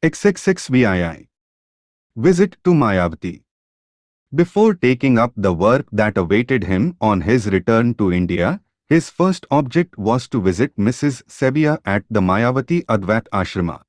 XXXVII Visit to Mayavati Before taking up the work that awaited him on his return to India, his first object was to visit Mrs. Sevier at the Mayavati Advait Ashrama.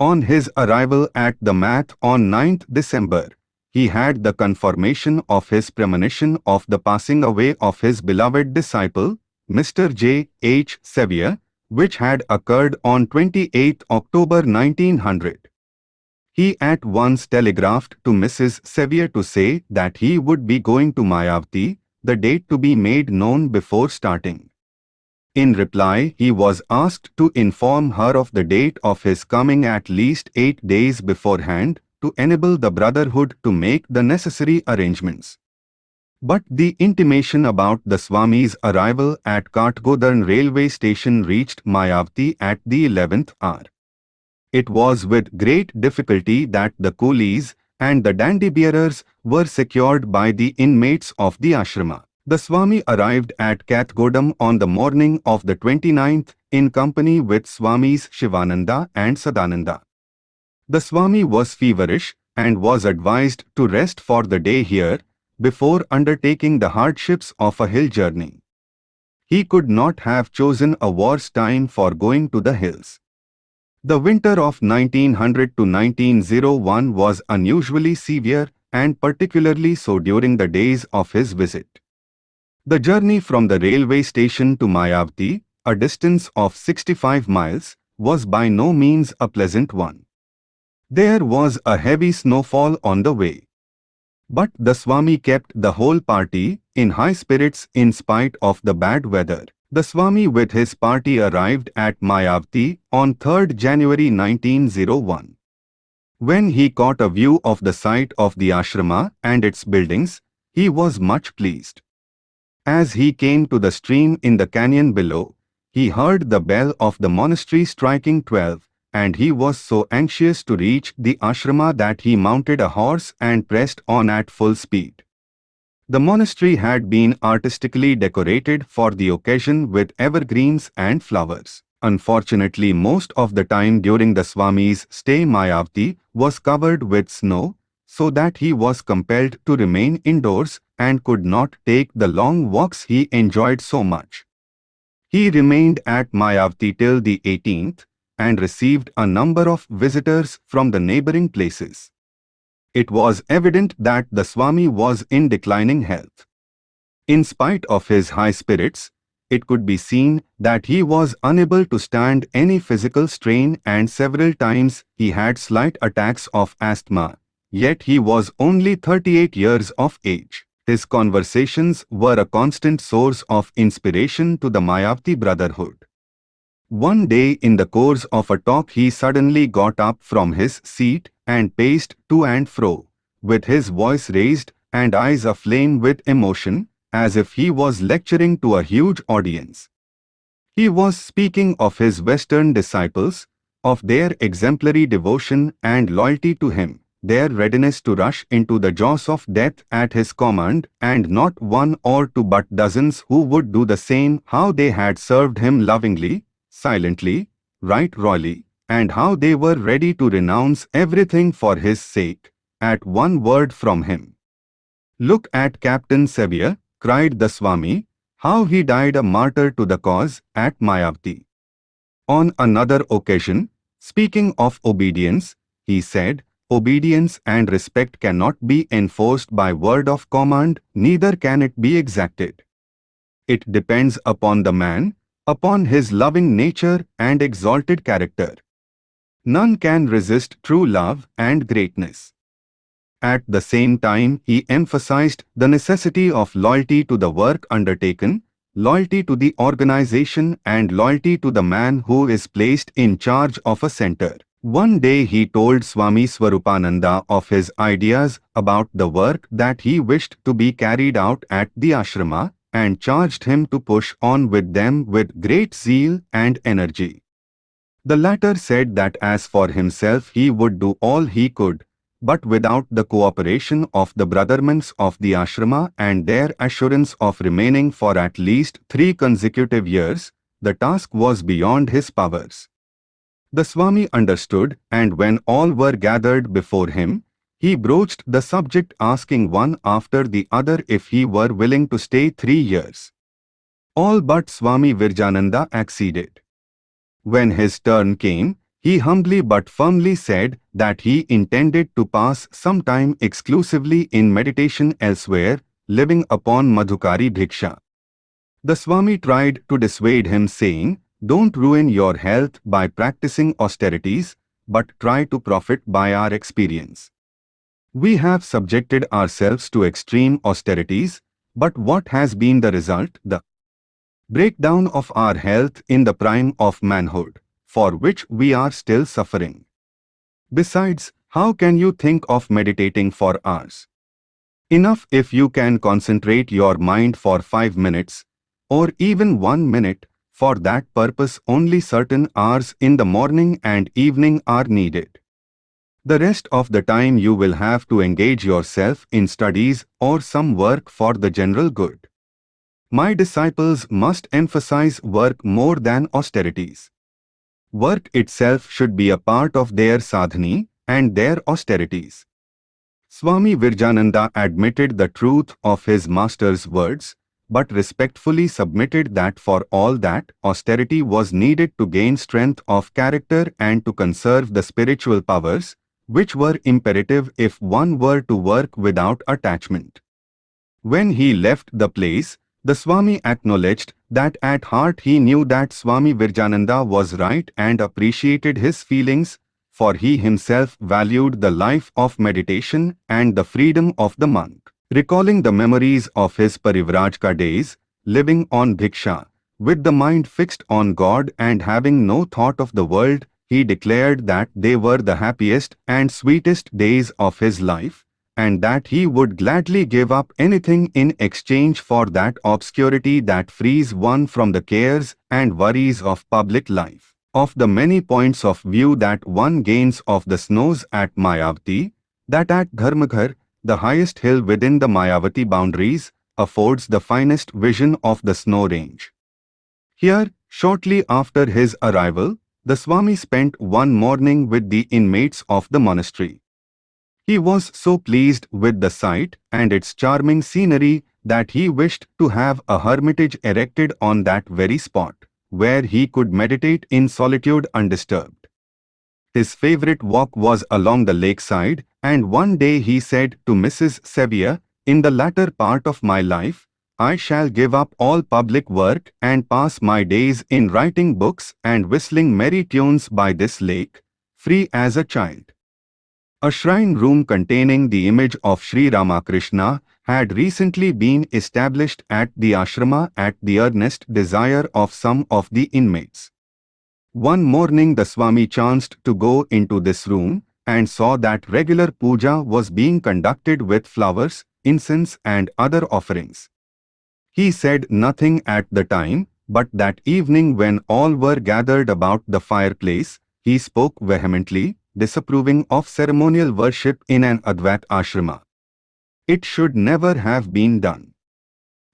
On his arrival at the Math on 9th December, he had the confirmation of his premonition of the passing away of his beloved disciple, Mr. J. H. Sevier, which had occurred on 28 October 1900. He at once telegraphed to Mrs. Sevier to say that he would be going to Mayavati, the date to be made known before starting. In reply, he was asked to inform her of the date of his coming at least eight days beforehand to enable the Brotherhood to make the necessary arrangements. But the intimation about the Swami's arrival at Kathgodam railway station reached Mayavati at the 11th hour. It was with great difficulty that the coolies and the dandy bearers were secured by the inmates of the ashrama. The Swami arrived at Kathgodam on the morning of the 29th in company with Swamis Shivananda and Sadananda. The Swami was feverish and was advised to rest for the day here before undertaking the hardships of a hill journey. He could not have chosen a worse time for going to the hills. The winter of 1900 to 1901 was unusually severe and particularly so during the days of his visit. The journey from the railway station to Mayavati, a distance of 65 miles, was by no means a pleasant one. There was a heavy snowfall on the way. But the Swami kept the whole party in high spirits in spite of the bad weather. The Swami with his party arrived at Mayavati on 3rd January 1901. When he caught a view of the site of the ashrama and its buildings, he was much pleased. As he came to the stream in the canyon below, he heard the bell of the monastery striking twelve and he was so anxious to reach the ashrama that he mounted a horse and pressed on at full speed. The monastery had been artistically decorated for the occasion with evergreens and flowers. Unfortunately, most of the time during the Swami's stay Mayavati was covered with snow, so that he was compelled to remain indoors and could not take the long walks he enjoyed so much. He remained at Mayavati till the 18th, and received a number of visitors from the neighboring places. It was evident that the Swami was in declining health. In spite of his high spirits, it could be seen that he was unable to stand any physical strain and several times he had slight attacks of asthma, yet he was only 38 years of age. His conversations were a constant source of inspiration to the Mayavati Brotherhood. One day in the course of a talk he suddenly got up from his seat and paced to and fro, with his voice raised and eyes aflame with emotion, as if he was lecturing to a huge audience. He was speaking of his Western disciples, of their exemplary devotion and loyalty to him, their readiness to rush into the jaws of death at his command, and not one or two but dozens who would do the same, how they had served him lovingly, silently, right royally, and how they were ready to renounce everything for his sake, at one word from him. Look at Captain Sevier, cried the Swami, how he died a martyr to the cause at Mayavati. On another occasion, speaking of obedience, he said, Obedience and respect cannot be enforced by word of command, neither can it be exacted. It depends upon the man, upon his loving nature and exalted character. None can resist true love and greatness. At the same time, he emphasized the necessity of loyalty to the work undertaken, loyalty to the organization and loyalty to the man who is placed in charge of a center. One day he told Swami Swarupananda of his ideas about the work that he wished to be carried out at the ashrama and charged him to push on with them with great zeal and energy. The latter said that as for himself he would do all he could, but without the cooperation of the brothermans of the ashrama and their assurance of remaining for at least three consecutive years, the task was beyond his powers. The Swami understood and when all were gathered before him, he broached the subject asking one after the other if he were willing to stay three years. All but Swami Virjananda acceded. When his turn came, he humbly but firmly said that he intended to pass some time exclusively in meditation elsewhere, living upon Madhukari Bhiksha. The Swami tried to dissuade him saying, don't ruin your health by practicing austerities, but try to profit by our experience. We have subjected ourselves to extreme austerities, but what has been the result? The breakdown of our health in the prime of manhood, for which we are still suffering. Besides, how can you think of meditating for hours? Enough if you can concentrate your mind for five minutes, or even one minute, for that purpose only certain hours in the morning and evening are needed. The rest of the time you will have to engage yourself in studies or some work for the general good. My disciples must emphasize work more than austerities. Work itself should be a part of their sadhana and their austerities. Swami Virjananda admitted the truth of his master's words, but respectfully submitted that for all that, austerity was needed to gain strength of character and to conserve the spiritual powers, which were imperative if one were to work without attachment. When he left the place, the Swami acknowledged that at heart he knew that Swami Virjananda was right and appreciated his feelings, for he himself valued the life of meditation and the freedom of the monk. Recalling the memories of his Parivrajaka days, living on Bhiksha, with the mind fixed on God and having no thought of the world, he declared that they were the happiest and sweetest days of his life, and that he would gladly give up anything in exchange for that obscurity that frees one from the cares and worries of public life. Of the many points of view that one gains of the snows at Mayavati, that at Dharmaghar, the highest hill within the Mayavati boundaries, affords the finest vision of the snow range. Here, shortly after his arrival, the Swami spent one morning with the inmates of the monastery. He was so pleased with the sight and its charming scenery that he wished to have a hermitage erected on that very spot, where he could meditate in solitude undisturbed. His favorite walk was along the lakeside, and one day he said to Mrs. Sevier, In the latter part of my life, I shall give up all public work and pass my days in writing books and whistling merry tunes by this lake, free as a child. A shrine room containing the image of Sri Ramakrishna had recently been established at the ashrama at the earnest desire of some of the inmates. One morning the Swami chanced to go into this room and saw that regular puja was being conducted with flowers, incense and other offerings. He said nothing at the time, but that evening when all were gathered about the fireplace, he spoke vehemently, disapproving of ceremonial worship in an Advait ashrama. It should never have been done.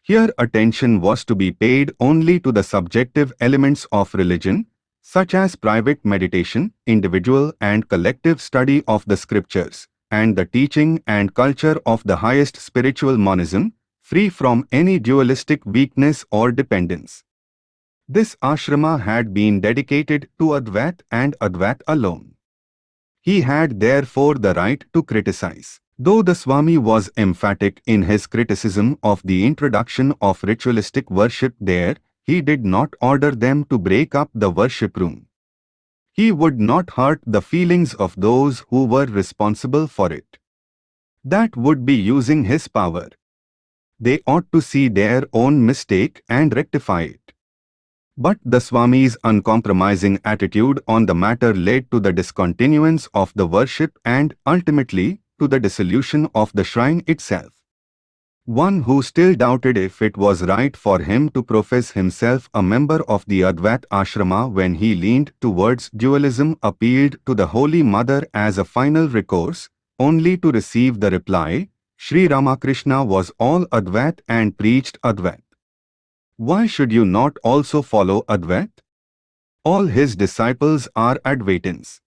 Here attention was to be paid only to the subjective elements of religion, such as private meditation, individual and collective study of the scriptures, and the teaching and culture of the highest spiritual monism, free from any dualistic weakness or dependence. This ashrama had been dedicated to Advait and Advait alone. He had therefore the right to criticize. Though the Swami was emphatic in his criticism of the introduction of ritualistic worship there, he did not order them to break up the worship room. He would not hurt the feelings of those who were responsible for it. That would be using his power. They ought to see their own mistake and rectify it. But the Swami's uncompromising attitude on the matter led to the discontinuance of the worship and, ultimately, to the dissolution of the shrine itself. One who still doubted if it was right for him to profess himself a member of the Advait ashrama when he leaned towards dualism appealed to the Holy Mother as a final recourse, only to receive the reply, Sri Ramakrishna was all Advait and preached Advait. Why should you not also follow Advait? All his disciples are Advaitins.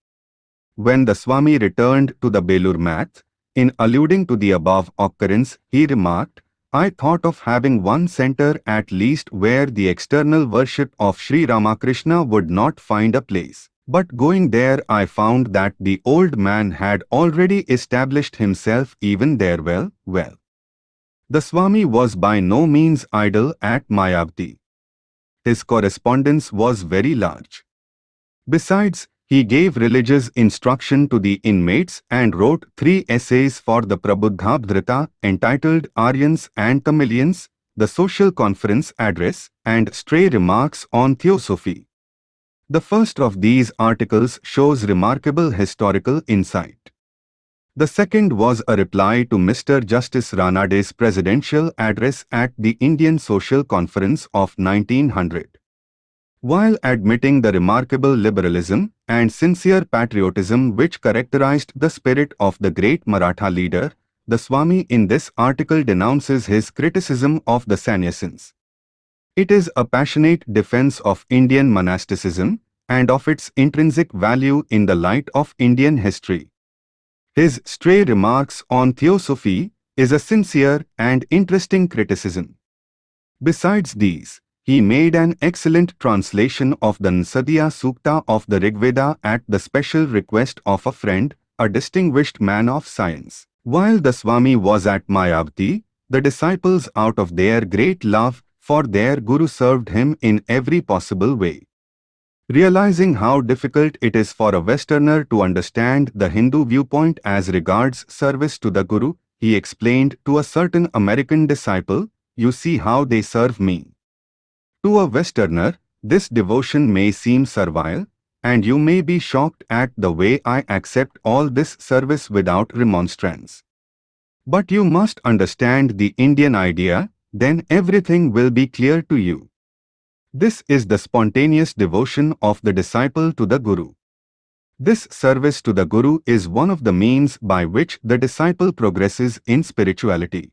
When the Swami returned to the Belur math, in alluding to the above occurrence, he remarked, I thought of having one center at least where the external worship of Sri Ramakrishna would not find a place. But going there I found that the old man had already established himself even there well, well. The Swami was by no means idle at Mayavati. His correspondence was very large. Besides, he gave religious instruction to the inmates and wrote three essays for the Prabuddha Bharata entitled Aryans and Tamilians, the Social Conference Address, and Stray Remarks on Theosophy. The first of these articles shows remarkable historical insight. The second was a reply to Mr. Justice Ranade's presidential address at the Indian Social Conference of 1900. While admitting the remarkable liberalism and sincere patriotism which characterized the spirit of the great Maratha leader, the Swami in this article denounces his criticism of the sannyasins. It is a passionate defense of Indian monasticism and of its intrinsic value in the light of Indian history. His stray remarks on theosophy is a sincere and interesting criticism. Besides these, he made an excellent translation of the Nasadiya Sukta of the Rigveda at the special request of a friend, a distinguished man of science. While the Swami was at Mayavati, the disciples out of their great love for their Guru served him in every possible way. Realizing how difficult it is for a Westerner to understand the Hindu viewpoint as regards service to the Guru, he explained to a certain American disciple, you see how they serve me. To a Westerner, this devotion may seem servile, and you may be shocked at the way I accept all this service without remonstrance. But you must understand the Indian idea, then everything will be clear to you. This is the spontaneous devotion of the disciple to the Guru. This service to the Guru is one of the means by which the disciple progresses in spirituality.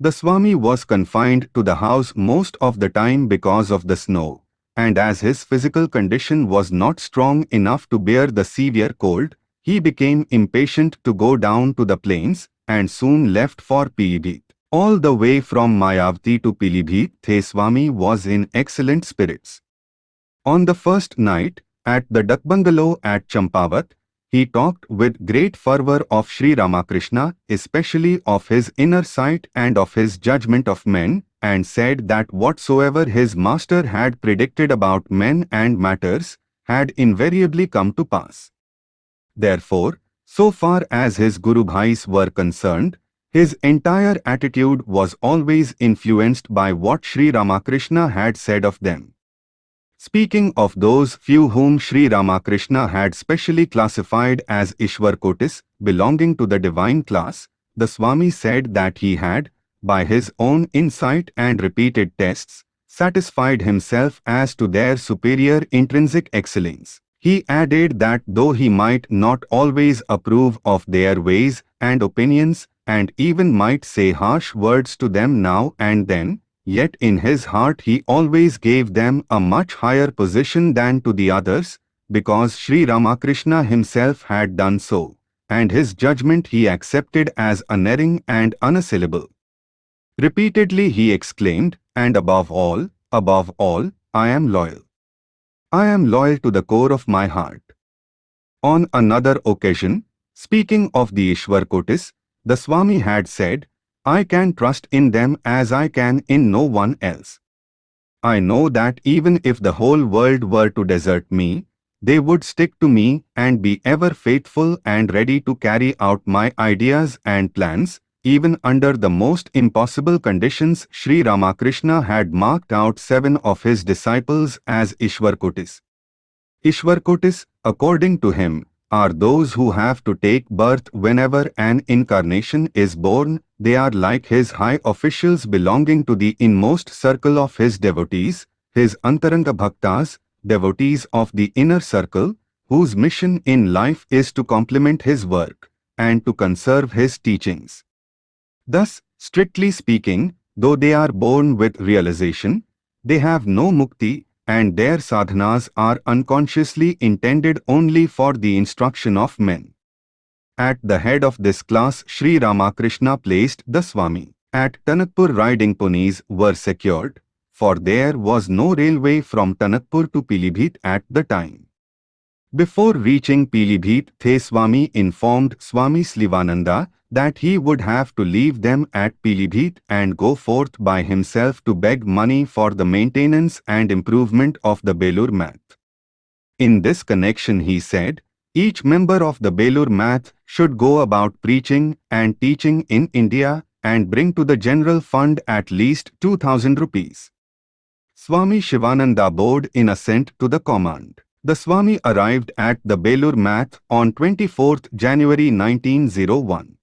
The Swami was confined to the house most of the time because of the snow, and as his physical condition was not strong enough to bear the severe cold, he became impatient to go down to the plains and soon left for Pilibhit. All the way from Mayavati to Pilibhit, Swami was in excellent spirits. On the first night, at the duck bungalow at Champavat, he talked with great fervor of Sri Ramakrishna, especially of his inner sight and of his judgment of men, and said that whatsoever his master had predicted about men and matters had invariably come to pass. Therefore, so far as his Guru Bhais were concerned, his entire attitude was always influenced by what Sri Ramakrishna had said of them. Speaking of those few whom Sri Ramakrishna had specially classified as Ishwar Kotis, belonging to the divine class, the Swami said that he had, by his own insight and repeated tests, satisfied himself as to their superior intrinsic excellence. He added that though he might not always approve of their ways and opinions, and even might say harsh words to them now and then, Yet in his heart he always gave them a much higher position than to the others, because Sri Ramakrishna himself had done so, and his judgment he accepted as unerring and unassailable. Repeatedly he exclaimed, and above all, above all, I am loyal. I am loyal to the core of my heart. On another occasion, speaking of the Ishwar Kotis, the Swami had said, I can trust in them as I can in no one else. I know that even if the whole world were to desert me, they would stick to me and be ever faithful and ready to carry out my ideas and plans, even under the most impossible conditions Sri Ramakrishna had marked out seven of his disciples as Ishwarkotis. Ishwarkotis, according to him, are those who have to take birth whenever an incarnation is born, they are like his high officials belonging to the inmost circle of his devotees, his Antaranga Bhaktas, devotees of the inner circle, whose mission in life is to complement his work and to conserve his teachings. Thus, strictly speaking, though they are born with realization, they have no mukti and their sadhanas are unconsciously intended only for the instruction of men. At the head of this class Sri Ramakrishna placed the Swami. At Tanakpur riding ponies were secured, for there was no railway from Tanakpur to Pilibhit at the time. Before reaching Pilibhit, The Swami informed Swami Shivananda that he would have to leave them at Pilibhit and go forth by himself to beg money for the maintenance and improvement of the Belur Math. In this connection he said, each member of the Belur Math should go about preaching and teaching in India and bring to the general fund at least 2000 rupees. Swami Shivananda bowed in assent to the command. The Swami arrived at the Belur Math on 24 January 1901.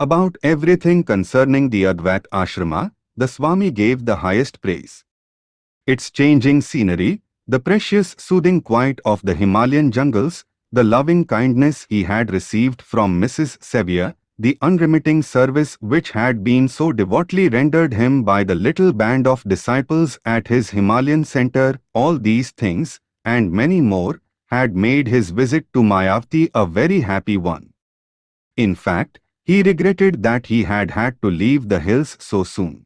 About everything concerning the Advait Ashrama, the Swami gave the highest praise. Its changing scenery, the precious soothing quiet of the Himalayan jungles, the loving kindness he had received from Mrs. Sevier, the unremitting service which had been so devoutly rendered him by the little band of disciples at his Himalayan center, all these things, and many more, had made his visit to Mayavati a very happy one. In fact, he regretted that he had had to leave the hills so soon.